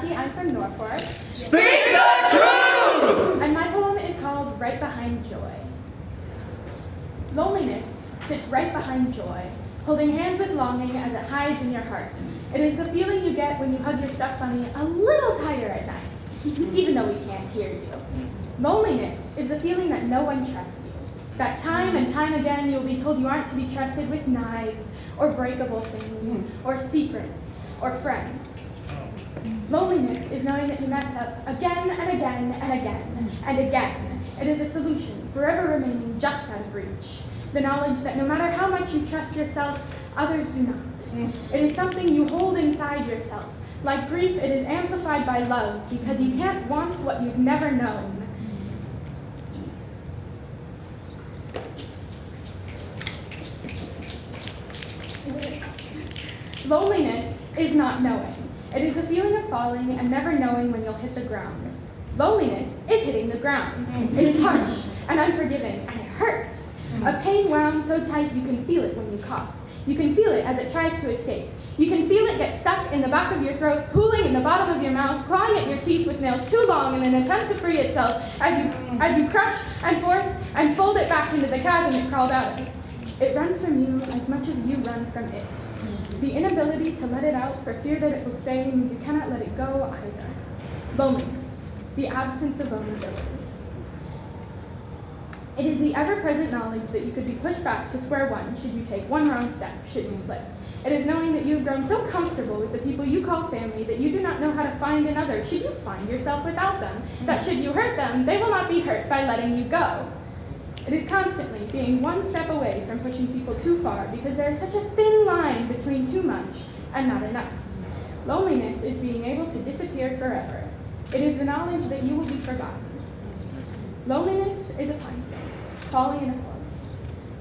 Jackie. I'm from Norfolk. Speak the truth! And my poem is called Right Behind Joy. Loneliness sits right behind joy, holding hands with longing as it hides in your heart. It is the feeling you get when you hug your stuffed bunny a little tighter at night, even though we can't hear you. Loneliness is the feeling that no one trusts you, that time and time again you'll be told you aren't to be trusted with knives, or breakable things, or secrets, or friends. Loneliness is knowing that you mess up again and again and again and again. It is a solution, forever remaining just out of reach. The knowledge that no matter how much you trust yourself, others do not. It is something you hold inside yourself. Like grief, it is amplified by love because you can't want what you've never known. Loneliness is not knowing. It is the feeling of falling and never knowing when you'll hit the ground. Loneliness is hitting the ground. It is harsh and unforgiving, and it hurts. A pain wound so tight you can feel it when you cough. You can feel it as it tries to escape. You can feel it get stuck in the back of your throat, pooling in the bottom of your mouth, clawing at your teeth with nails too long in an attempt to free itself as you, as you crush and force and fold it back into the chasm it crawled out of. It runs from you as much as you run from it. The inability to let it out for fear that it will stay means you cannot let it go either. Loneliness, the absence of vulnerability. It is the ever-present knowledge that you could be pushed back to square one should you take one wrong step, should you slip. It is knowing that you have grown so comfortable with the people you call family that you do not know how to find another should you find yourself without them. That should you hurt them, they will not be hurt by letting you go. It is constantly being one step away from pushing people too far because there is such a thin line between too much and not enough. Loneliness is being able to disappear forever. It is the knowledge that you will be forgotten. Loneliness is a pine thing, falling in a forest.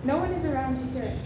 No one is around to hear it